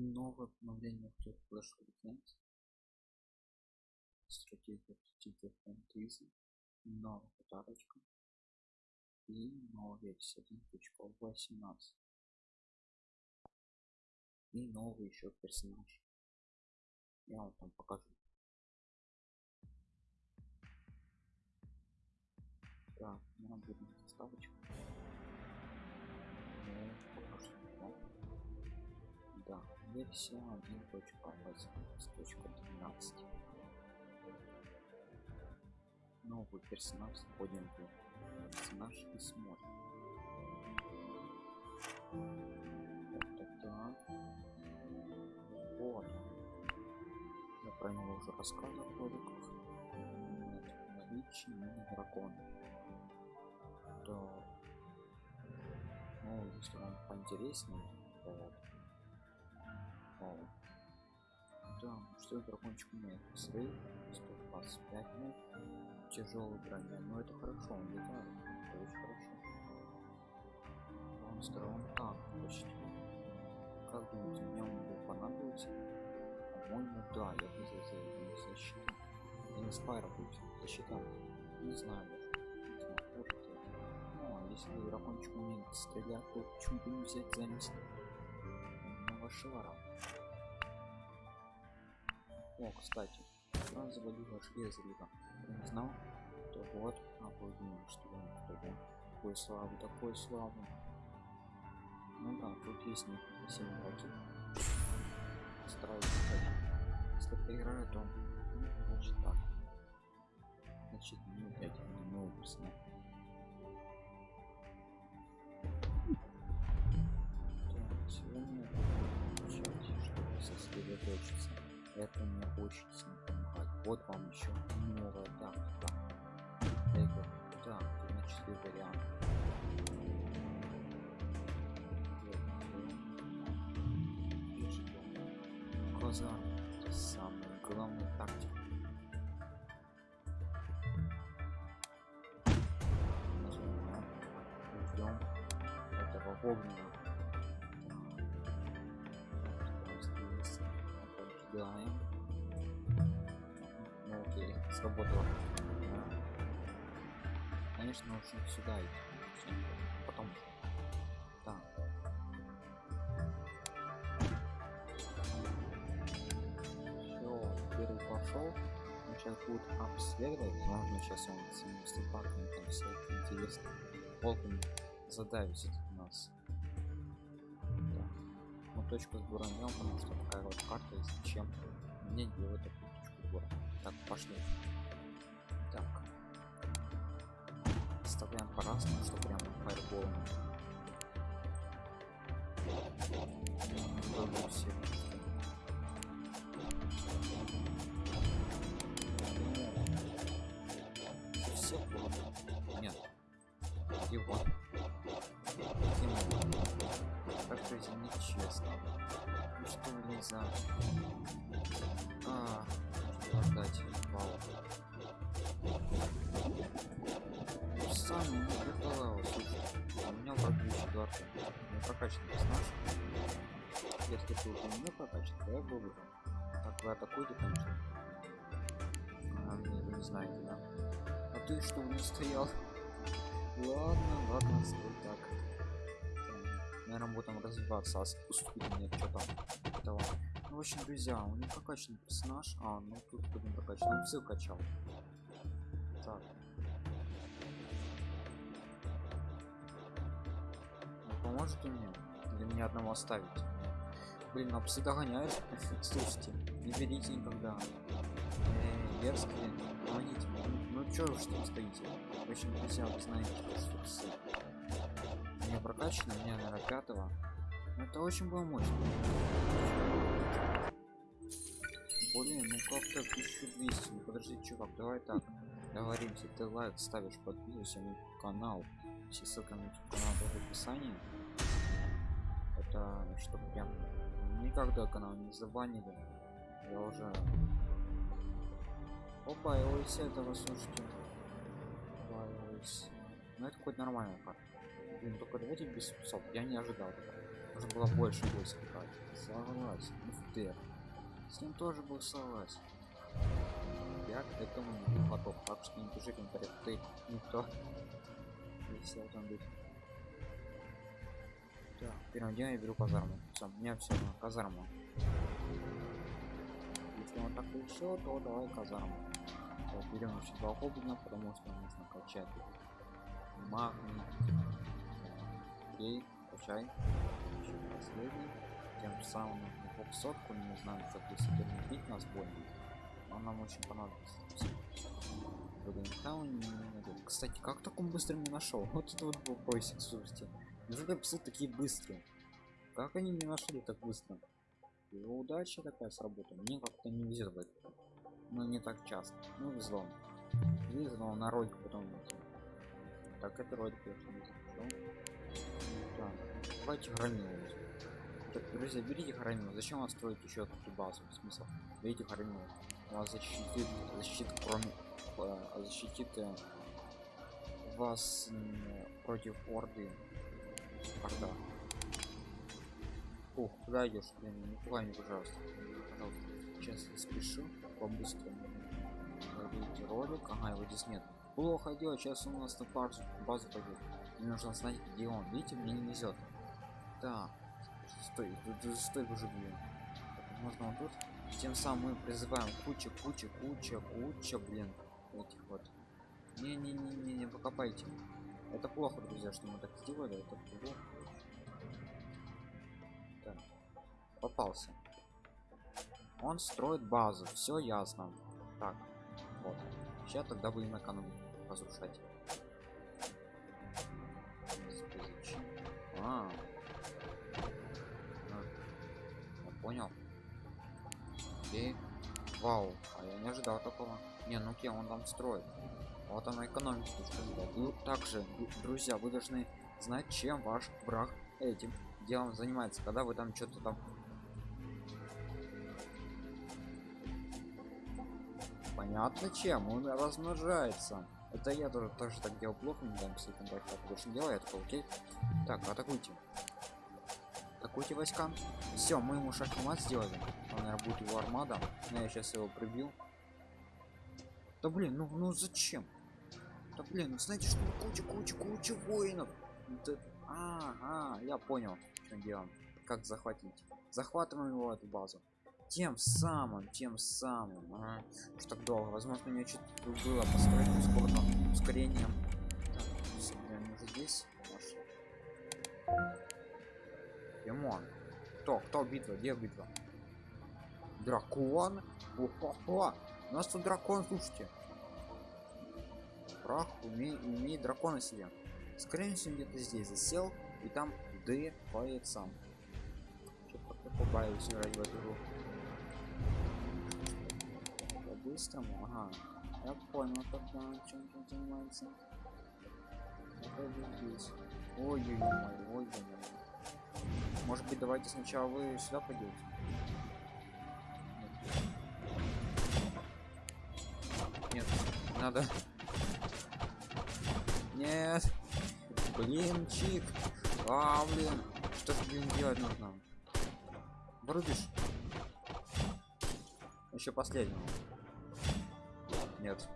новое обновление в Clash of Clans стратегия стратегия фэнтези новая подарочка. И новая версия 1.18 и новый еще персонаж. Я вам там покажу. Так нам будет ставочка версия 1.18.13 новый персонаж входим в персонаж и смотрим. Так, так, так. вот я про него уже рассказывал в роликах наличие мини дракона то ну если вам поинтереснее то вот да что дракончик умеет срыв 125 ну тяжелый броня. Но это хорошо он летает. Это очень хорошо. Он танк почти. Как думаете мне он будет понадобиться? По-моему да я бы за защиту и не спайра будет защита не знаю даже. Ну, а если дракончик умеет стрелять то почему бы не взять замес Вашара. О, кстати, сразу завалила железо не знал, то вот обалденно, что он тогда такой славы, такой славы. Ну да, тут есть не 7 ракет. Стараюсь Если проиграю, то ну, значит так. Значит, не опять не новый персонаж. сосредоточиться это мне сильно помогает вот вам еще новая тактика. Это да значит вариант. Глаза это самая главная тактика. Ждем этого огненного делаем ну окей сработало. Конечно нужно сюда идти. Потом так. Все первый пошел он сейчас будет обследовать. Возможно сейчас он с мастер-паками там все интересно полками задавить у нас точку сбора мел, потому что такая вот карта, если чем мне делать такую точку сбора. Так, пошли. Так. Вставляем по-разному, что прям фаерболом. Все. Все Нет. Его это нечестно. Ну что нельзя? А, можно отдать вау. Сам не приколал, слушай. А у меня вроде четвертый. Не прокачан персонаж. Если ты уже не прокачан, то я выбрал. Так вы атакуете, конечно. А, мне вы не знаете, да? А ты что не стоял? Ладно, ладно, стой так наверное будем развиваться а мне что там. Этого ну, в общем друзья он не прокачан персонаж. А ну тут будем прокачан он все качал. Так. Не поможете мне? Или мне одного оставить? Блин а псы догоняют слушайте не берите никогда. Э, дерзкие. Помогите. Ну, ну что вы что стоите? В общем друзья вы знаете что псы не прокачано у меня наверное пятого. Но это очень было мощно. Блин ну как-то 1200 ну подожди чувак давай так. Договоримся ты лайк ставишь подписывайся на канал. Все ссылки на канал в описании. Это чтобы прям никогда канал не забанили. Я уже опа его из этого слушайте ну это хоть нормальная карта Блин, только давайте без псов. Я не ожидал. Уже было больше войск Согласен. Ух ты. С ним тоже был согласен. Я к этому не был готов. Так что не пиши комментариев. Ты никто. И все там быть. Так, первым делом я беру казарму. Все, у меня все на казарму. Если он так решил, то давай казарму. Так, берем еще два гоблина, потому что нужно качать магний. Окей, качай. Еще последний. Тем самым на двухсотку, не знаю, как если бить нас больно. Но нам очень понадобится. Кстати, как так он быстро не нашел? Вот это вот поиск, слушайте. Неужели псы такие быстрые? Как они не нашли так быстро? Его удача такая сработала. Мне как-то не везет в это. Но не так часто. Ну везло. Везло на ролик потом. Так, это ролик я не запишу. Давайте громилу. Так, друзья, берите громилу. Зачем вам строить еще такую базу? Смысл? Берите громилу. Вас защитит, защитит кроме э, защитит э, вас э, против орды орда Ух, куда идешь блин не пугай меня пожалуйста пожалуйста сейчас я спешу по-быстрому Смотрите ролик ага его здесь нет плохо делать сейчас у нас на базу базу пойдет мне нужно знать где он видите мне не везет так стой стой, стой уже блин. Можно вот тут. Тем самым мы призываем куча куча куча куча блин этих вот. Не не покопайте. Это плохо друзья что мы так сделали это плохо. Так. попался. Он строит базу все ясно. Так вот. Сейчас тогда будем экономику разрушать. А, я понял. Окей вау а я не ожидал такого. Не ну кем он там строит. Вот она экономика ну также друзья вы должны знать чем ваш брак этим делом занимается когда вы там что-то там понятно чем он размножается. Это я тоже тоже так делал плохо не дам все так больше делает. Окей. Так атакуйте атакуйте войска. Все мы ему шахмат сделали. Он наверное будет его армада. Но я сейчас его прибью. Да блин ну ну зачем? Да блин ну знаете что куча куча куча воинов. Да, ага я понял что делаем как захватить? Захватываем его эту базу. Тем самым тем самым ага. что так долго. Возможно у что-то было построить ускорено ускорением так, уже здесь Демон. кто кто битва? Где битва? Дракон? О -хо -хо. у нас тут дракон слушайте. Прах умеет, умеет дракона себе. Скорее всего где-то здесь засел и там дыхает сам что-то побаиваюсь играть в эту игру. По-быстрому? Ага. Я понял тогда чем он занимается. Здесь ой ой ой ой ой может быть давайте сначала вы сюда пойдете нет надо нет. Блин, чик. А, блин. Что ж, блин, делать нужно? Врубишь? Еще последнего. Нет.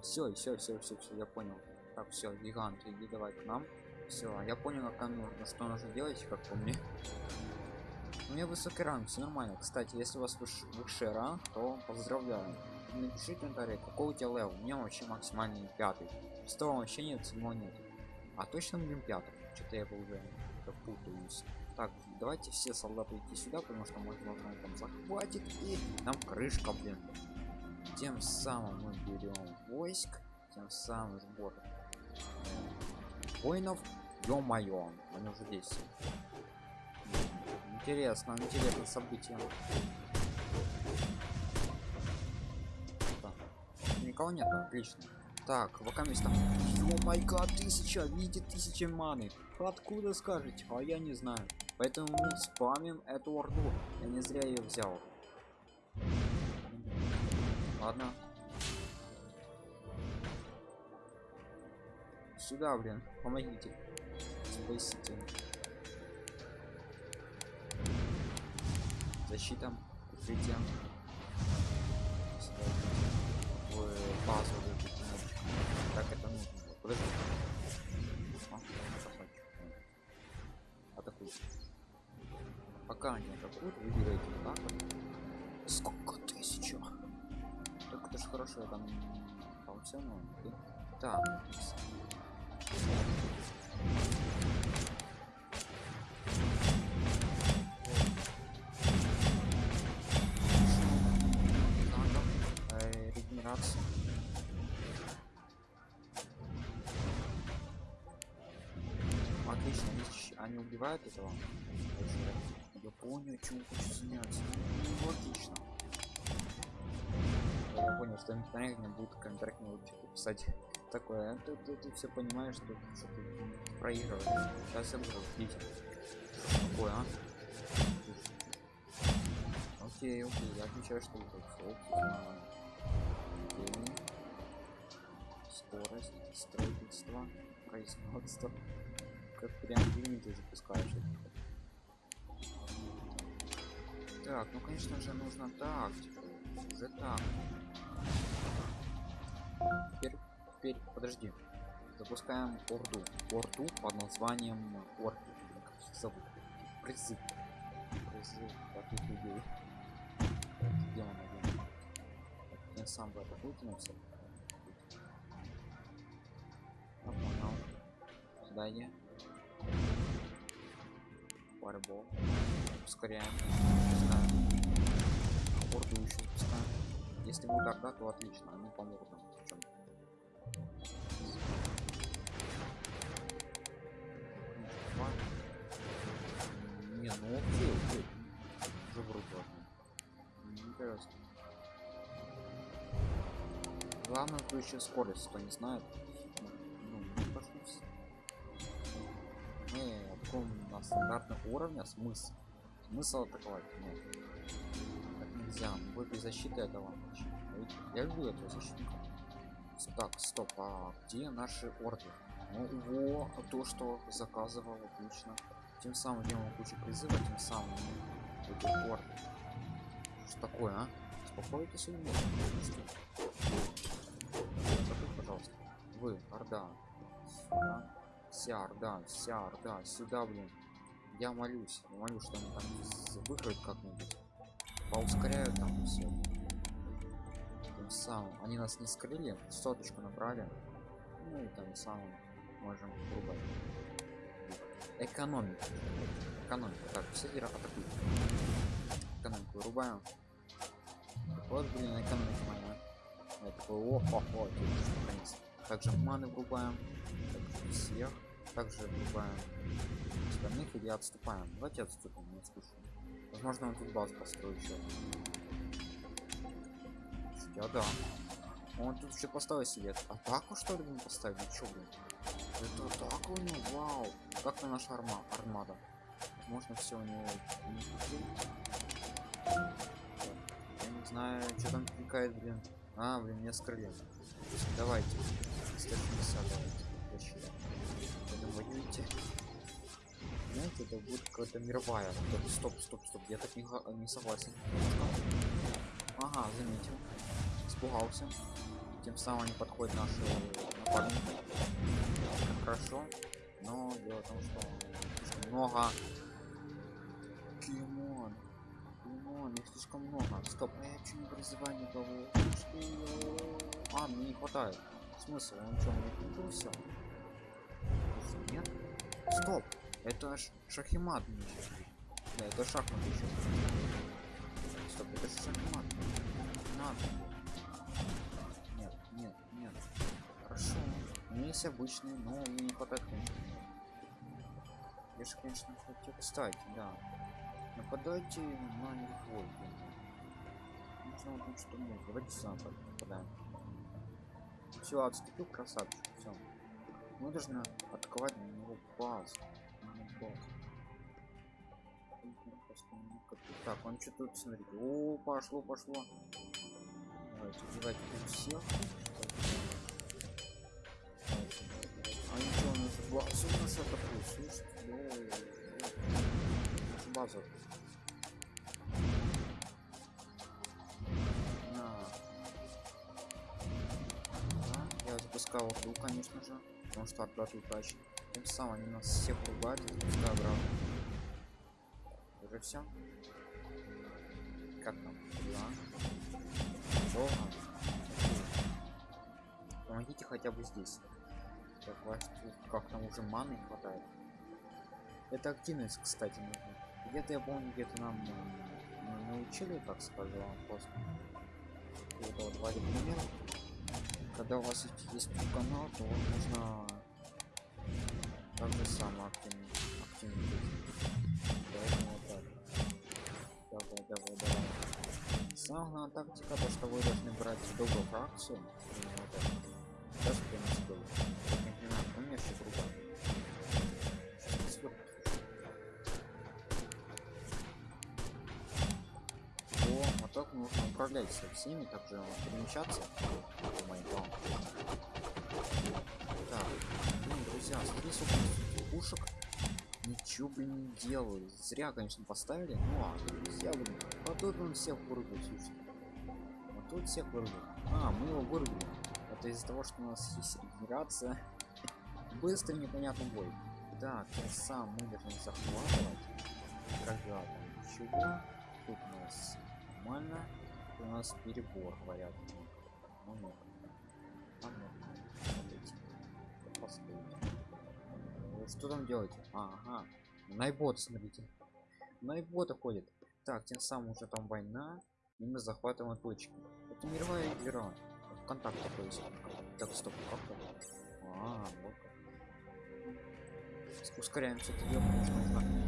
Все, все, все, все, все, я понял. Так, все, гигант, иди давай к нам. Все, я понял, как нужно, что нужно делать, как по мне. У меня высокий ранг, все нормально. Кстати, если у вас выш высший ранг, то поздравляю. Напишите в комментарии, какой у тебя level. У меня вообще максимальный пятый. Шестого вообще нет, седьмого нет. А точно будем пятым. Что-то я уже путаюсь. Так, давайте все солдаты идти сюда, потому что возможно он там захватит и нам крышка, блин. Тем самым мы берем войск, тем самым сбор воинов. Ё-моё, они уже здесь. Интересно, интересно событие. Никого нет, отлично. Так, вакамиста. О май гад, тысяча, видите, тысяча маны. Откуда скажете? А я не знаю. Поэтому мы спамим эту орду. Я не зря ее взял. Ладно. Сюда, блин, помогите. Спасите. защита, укрытие. В базу. Так это нужно. Подожди. А. Атакуйте. Пока они атакуют, выбирайте так. Сколько тысяч? Так это ж хорошо, я там полцену. Так. Регенерация. Отлично, щ- они убивают этого. Я понял, чем хочу заняться. Ну, отлично. Я понял, что интернет мне будет контракт не типа, писать такое. А Ты, ты, ты все понимаешь, что, ты проигрываешь. Сейчас я буду видите. Что такое, а? Окей, окей, я отмечаю, что это всё, Скорость, строительство, производство. Как прям лимиты запускаешь. Так, ну конечно же нужно так, типа, уже так. Теперь, теперь, подожди. Запускаем орду. Орду под названием орки. Как их зовут? Призыв. Призыв таких людей. Так, Где он один? Я сам бы атакуйте на Я. Фаербол. Ускоряем. Пускаем. Орду еще пускаем. Если будет орда, то отлично, они помогут нам в чем. Не, ну окей, окей. Уже вроде ладно. Интересно. Главное, то еще скорость, кто не знает. Таком на стандартном уровне смысл. Смысл атаковать? Нет. Так нельзя, мы без защиты этого. Я люблю этого защитника. Так, стоп, а где наши орды? Ну, во, то, что заказывал, отлично. Тем самым делаем кучу призыва, тем самым эти орды. Что такое, а? Успокойтесь или нет? Пожалуйста. Вы, орда. Сюда. Вся орда, вся орда, сюда, блин. Я молюсь, я молюсь, что они там выиграют как-нибудь. Поускоряют там все. Тем самым они нас не скрыли, соточку набрали. Ну и там самым можем грубо. Экономика. Экономика. Так, все дира атакуют. Экономику вырубаем. Вот, блин, экономика моя. Я такой, о, хо, хо, наконец. Также маны врубаем. Также всех. Также врубаем остальных или отступаем. Давайте отступим, не скучно. Возможно, он тут базу построит еще. Я да. Он тут еще поставил себе атаку, что ли, блин, поставил? Чё, блин? Это атака у него, вау. Как на наша арма армада. Можно все у него не. Я не знаю, что там кликает, блин. А, блин, мне скрыли. Давайте. 150 давайте. Защита. Это воюете. Знаете, это будет какая-то мировая. Стоп, стоп, стоп. Я так не, не согласен. Ага, заметил. Испугался. Тем самым они подходят наши напарники. Хорошо. Но дело в том, что слишком много. Кимон. Кимон, их слишком много. Стоп, а я почему не призываю никого? Я- А, мне не хватает. Смысл? Он что, мне купил? Нет? Стоп! Это шахимат. Да, это шахмат еще. Стоп, это шахмат. Не Надо. Нет, нет, нет. Хорошо. У меня есть обычные, но мне не хватает, конечно. Я же, конечно, хотел. Кстати, да. Нападайте на него. Нужно вот что можно. Давайте сам нападаем. Все, отступил красавчик. Все. Мы должны атаковать на него базу. Так, он что тут, смотрите. О, пошло, пошло. Давайте, убивайте тут всех. А ничего, у нас базу у нас атакует, слушайте. Базу. Запускаю орду, конечно же. Потому что тут удачи. Тем самым они нас всех ругают и запускаю обратно. Уже все? Как там? Да. Долго? Помогите хотя бы здесь. Так, ваш как там уже маны хватает. Это активность, кстати, нужна. Где-то я помню, где-то нам э, научили, так скажем, просто. Вот два пример. Когда у вас есть канал, то вот нужно так же само активно Поэтому вот так. Давай, давай, давай. Самая тактика, то что вы должны брать добрую фракцию. В принципе было. Не нужно управлять со всеми, также перемещаться. по. Так, блин, друзья, смотри, сколько пушек. Ничего, блин, не делаю. Зря, конечно, поставили. Ну ладно, друзья, блин. А тут он всех вырубил, слушай. А тут всех вырубил. А, мы его вырубили. Это из-за того, что у нас есть регенерация. Быстрый непонятный бой. Так, я сам мы должны захватывать. Когда чего? Тут у нас нормально. У нас перебор, говорят. Ну, ну. А ну, что там делаете? Ага. Найбот, смотрите. Найбота ходит. Так, тем самым уже там война. И мы захватываем точки. Это мировая игра. Контакт такой есть. Так, стоп, как? А, вот. Ускоряемся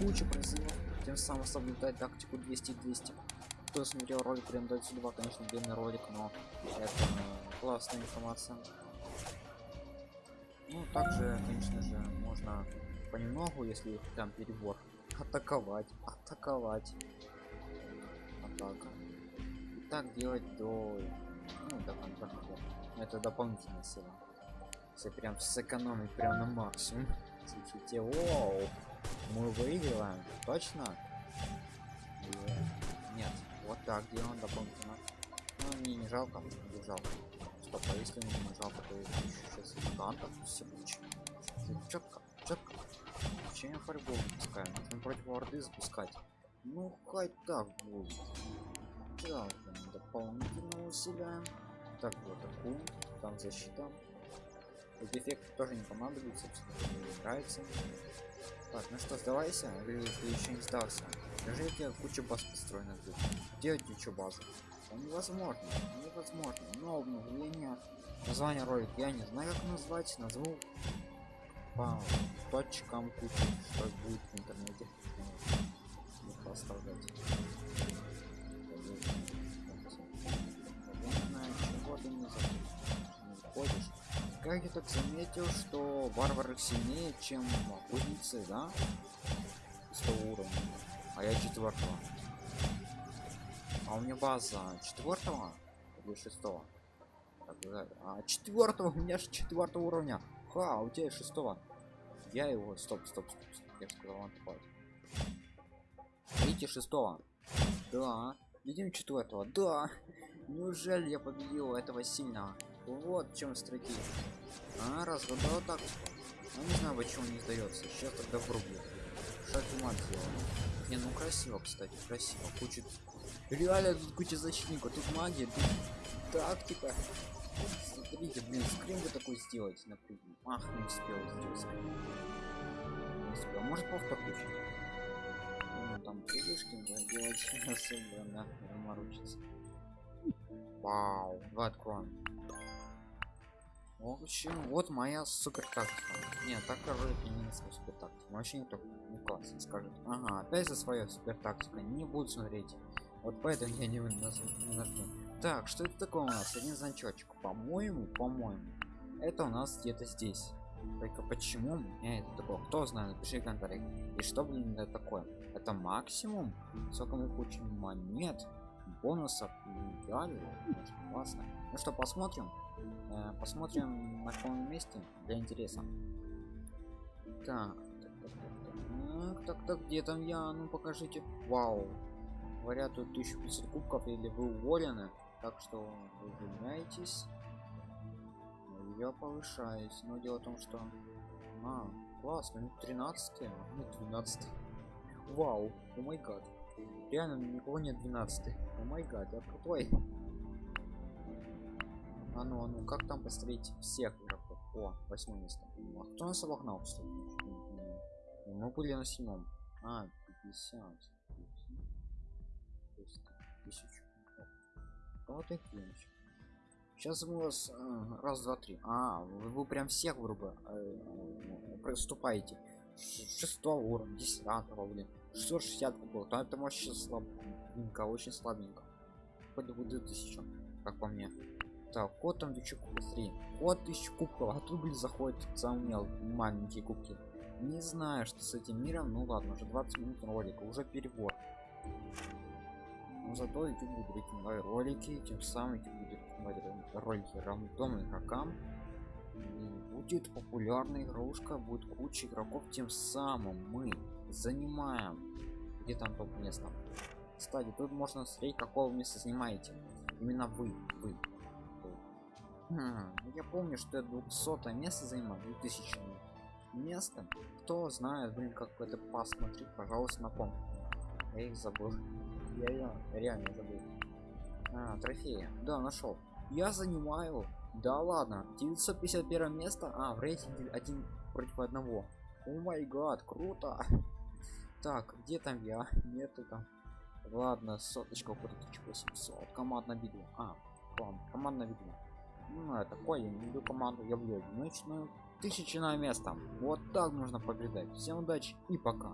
куча призывов. Тем самым соблюдать тактику 200-200. Кто смотрел ролик прям до сюда, конечно, длинный ролик, но это классная информация. Ну, также, конечно же, можно понемногу, если там перебор, атаковать, атаковать. Атака. И так делать до, ну, до контакта. Это дополнительная сила. Если прям сэкономить прям на максимум. Слушайте, оу, мы выигрываем, точно? Нет, вот так делаем дополнительно. Ну, мне не жалко, не жалко. Стоп, а если не жалко, то я сейчас гигантов все получим. Четко, четко. Чем фарбол запускаю? Нужно против орды запускать. Ну, хоть так будет. Так, дополнительно усиляем. Так, вот такую. Там защита. Эти эффекты тоже не понадобится, мне нравится. Так, ну что, сдавайся, или ты еще не сдался? Даже я куча баз построена тут. Делать базу. Это невозможно, невозможно. Но обновление, название ролик я не знаю как назвать, назову по точкам кучу, что будет в интернете. Не оставлять. чего ты не заходишь? Как я так заметил, что варвары сильнее, чем охотницы, да? 100 уровня. А я четвертого. А у меня база четвертого или шестого? А четвертого у меня же четвертого уровня. Ха, у тебя шестого. Я его. Стоп, стоп, стоп. стоп. Я сказал он Видите шестого? Да. Видим четвертого. Да. Неужели я победил этого сильного? Вот в чем стратегия. А, разгадал так. Ну не знаю, почему не сдается. Сейчас тогда врублю. Шахмат сделал. Не, ну красиво, кстати, красиво. Куча. Реально тут куча защитников. Тут магия, тут тактика. Смотрите, блин, скрин бы такой сделать, например. Ах, не успел сделать скрин. Не успел. Может повтор включить? Ну, там прыгушки делать особо, да, заморочиться. Вау, давай откроем. В общем, вот моя супер тактика. Нет, так короче не супер тактика. Вообще только не классно скажет. Ага, опять за свою супер тактика. Не буду смотреть. Вот поэтому я не, не нажму. Так, что это такое у нас? Один значочек. По-моему, по-моему. Это у нас где-то здесь. Только почему меня это такое? Кто знает, напиши в комментариях. И что, блин, это такое? Это максимум? Сколько мы получим монет? Бонусов? Идеально? Классно. Ну что, посмотрим? Э, посмотрим на каком месте для интереса. Так, так, так, так, так, так, где там я? Ну покажите. Вау. Говорят, тут 1500 кубков или вы уволены. Так что вы увольняетесь. я повышаюсь но дело в том что а классно ну 13 ну 12 вау о май гад реально никого нет 12 о май гад я крутой а ну а ну как там посмотреть всех игроков? О восьмое место. А кто нас обогнал кстати Ну, мы были на седьмом. А 50 тысяч вот такие сейчас мы вас э, раз два три. А вы, вы прям всех грубо э, приступаете шестого уровня десятого блин. 660 было там это вообще слабенько очень слабенько. Хоть бы тысячу как по мне так код там тысячу кубков 3 код тысячу кубков а тут блин заходит самый мел маленькие кубки. Не знаю что с этим миром ну ладно уже 20 минут ролика уже перебор. Но зато YouTube будет рекомендовать ролики тем самым YouTube будет рекомендовать ролики рандомным игрокам будет популярная игрушка будет куча игроков тем самым мы занимаем где там топ место. Кстати тут можно смотреть какого места занимаете именно вы вы хм, я помню что я 200 место занимаю 2000 место. Кто знает блин как это посмотреть пожалуйста напомню я их забыл. Я ее реально забыл. А, трофеи. Да нашел. Я занимаю да ладно 951 место а в рейтинге один против одного. О май гад круто. Так где там я? Нету там. Ладно соточка куда 1800 командная битва а клан командная битва ну такое я не люблю команду я люблю одиночную тысячи на место. Вот так нужно побеждать. Всем удачи и пока